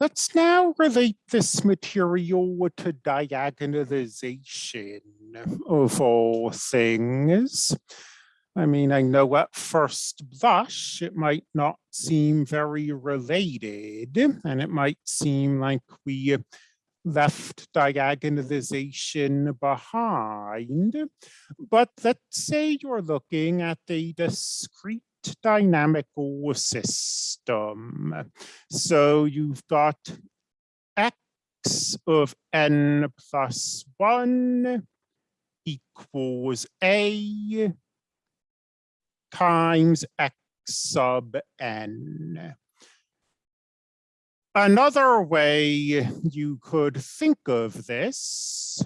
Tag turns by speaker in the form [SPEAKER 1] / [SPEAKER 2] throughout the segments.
[SPEAKER 1] Let's now relate this material to diagonalization of all things. I mean, I know at first blush, it might not seem very related, and it might seem like we left diagonalization behind. But let's say you're looking at a discrete dynamical system. So you've got x of n plus 1 equals a times x sub n. Another way you could think of this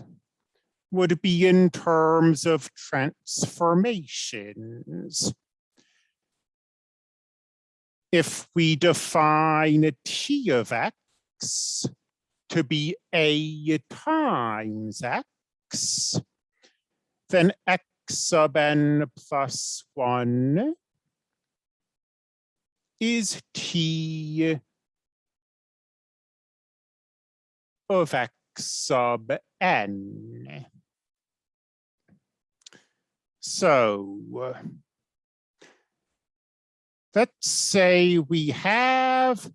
[SPEAKER 1] would be in terms of transformations. If we define t of x to be a times x, then x sub n plus 1 is t of x sub n. So let's say we have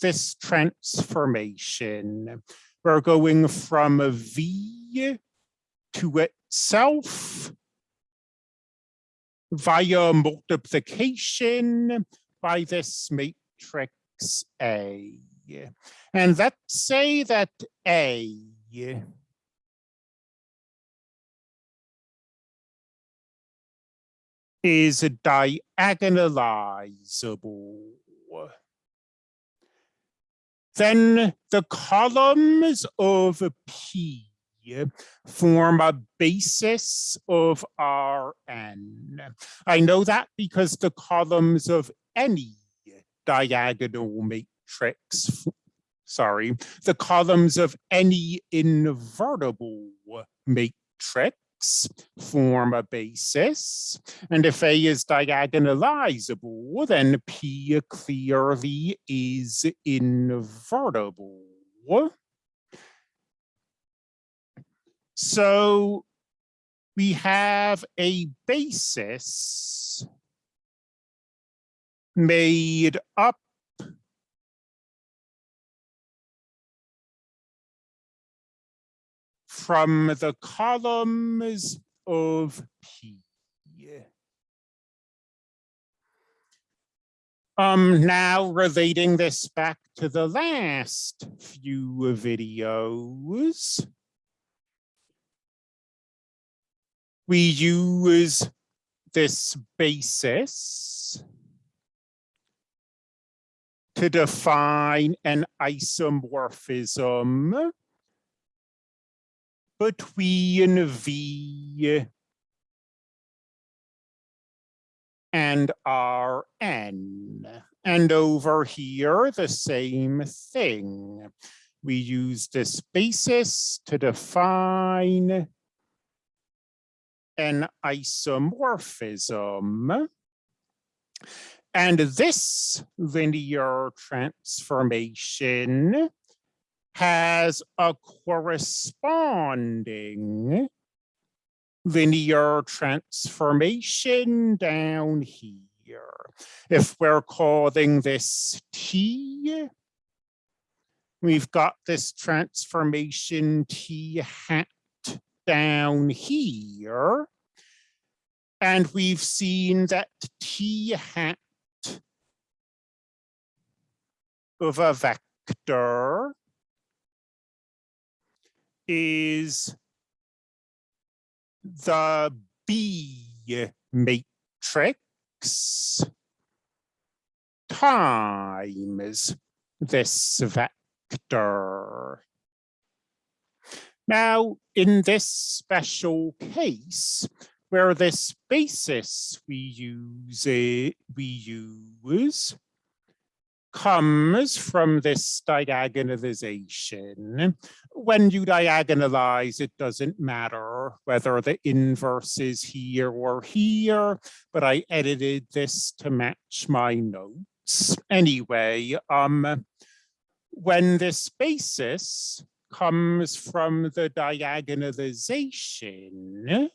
[SPEAKER 1] this transformation. We're going from a V to itself via multiplication by this matrix A. And let's say that A is diagonalizable. Then the columns of P form a basis of Rn. I know that because the columns of any diagonal matrix, sorry, the columns of any invertible matrix form a basis. And if A is diagonalizable, then P clearly is invertible. So we have a basis made up from the columns of P. Um, now relating this back to the last few videos, we use this basis to define an isomorphism between V and Rn. And over here, the same thing. We use this basis to define an isomorphism. And this linear transformation has a corresponding linear transformation down here. If we're calling this T, we've got this transformation T hat down here. And we've seen that T hat of a vector is the B matrix times this vector. Now, in this special case, where this basis we use we use comes from this diagonalization. When you diagonalize, it doesn't matter whether the inverse is here or here, but I edited this to match my notes. anyway, um, when this basis comes from the diagonalization,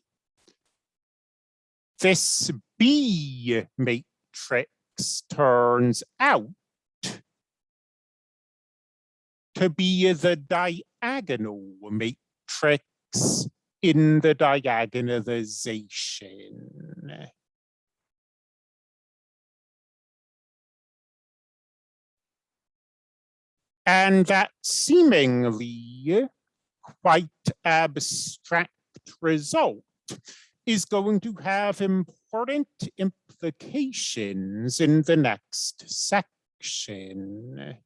[SPEAKER 1] this B matrix turns out to be the diagonal matrix in the diagonalization. And that seemingly quite abstract result is going to have important implications in the next section.